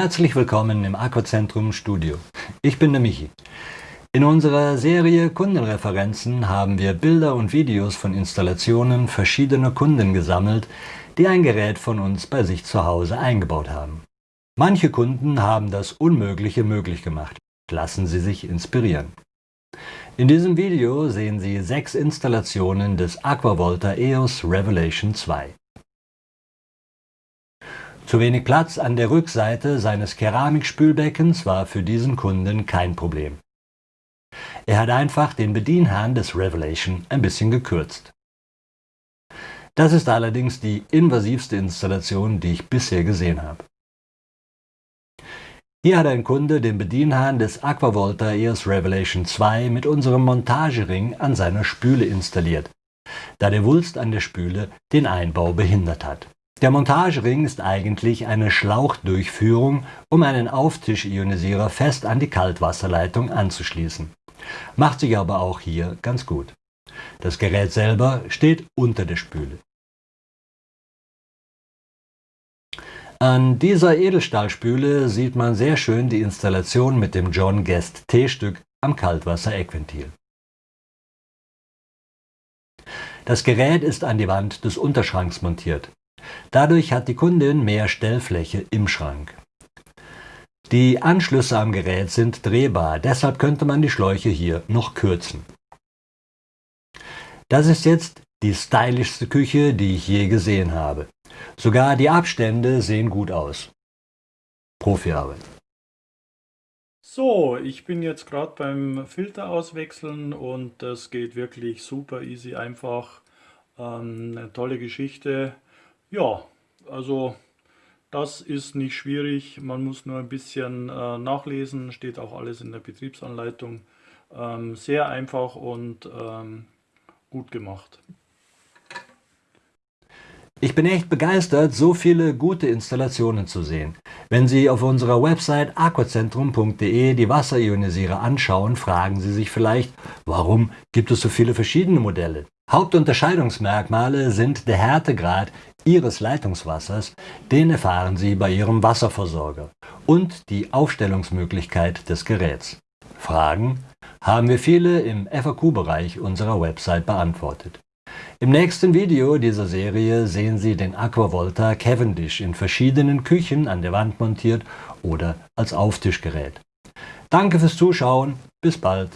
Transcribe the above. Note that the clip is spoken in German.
Herzlich willkommen im Aquazentrum Studio. Ich bin der Michi. In unserer Serie Kundenreferenzen haben wir Bilder und Videos von Installationen verschiedener Kunden gesammelt, die ein Gerät von uns bei sich zu Hause eingebaut haben. Manche Kunden haben das Unmögliche möglich gemacht. Lassen Sie sich inspirieren. In diesem Video sehen Sie sechs Installationen des Aquavolta EOS Revelation 2. Zu wenig Platz an der Rückseite seines Keramikspülbeckens war für diesen Kunden kein Problem. Er hat einfach den Bedienhahn des Revelation ein bisschen gekürzt. Das ist allerdings die invasivste Installation, die ich bisher gesehen habe. Hier hat ein Kunde den Bedienhahn des Aquavolta EOS Revelation 2 mit unserem Montagering an seiner Spüle installiert, da der Wulst an der Spüle den Einbau behindert hat. Der Montagering ist eigentlich eine Schlauchdurchführung, um einen Auftischionisierer fest an die Kaltwasserleitung anzuschließen. Macht sich aber auch hier ganz gut. Das Gerät selber steht unter der Spüle. An dieser Edelstahlspüle sieht man sehr schön die Installation mit dem John Guest T-Stück am Kaltwasser-Eckventil. Das Gerät ist an die Wand des Unterschranks montiert. Dadurch hat die Kundin mehr Stellfläche im Schrank. Die Anschlüsse am Gerät sind drehbar, deshalb könnte man die Schläuche hier noch kürzen. Das ist jetzt die stylischste Küche, die ich je gesehen habe. Sogar die Abstände sehen gut aus. Profiarbeit. So, ich bin jetzt gerade beim Filter auswechseln und das geht wirklich super easy einfach. Ähm, eine tolle Geschichte. Ja, also das ist nicht schwierig, man muss nur ein bisschen äh, nachlesen, steht auch alles in der Betriebsanleitung. Ähm, sehr einfach und ähm, gut gemacht. Ich bin echt begeistert, so viele gute Installationen zu sehen. Wenn Sie auf unserer Website aquacentrum.de die Wasserionisierer anschauen, fragen Sie sich vielleicht, warum gibt es so viele verschiedene Modelle? Hauptunterscheidungsmerkmale sind der Härtegrad Ihres Leitungswassers, den erfahren Sie bei Ihrem Wasserversorger, und die Aufstellungsmöglichkeit des Geräts. Fragen haben wir viele im FAQ-Bereich unserer Website beantwortet. Im nächsten Video dieser Serie sehen Sie den Aquavolta Cavendish in verschiedenen Küchen an der Wand montiert oder als Auftischgerät. Danke fürs Zuschauen, bis bald!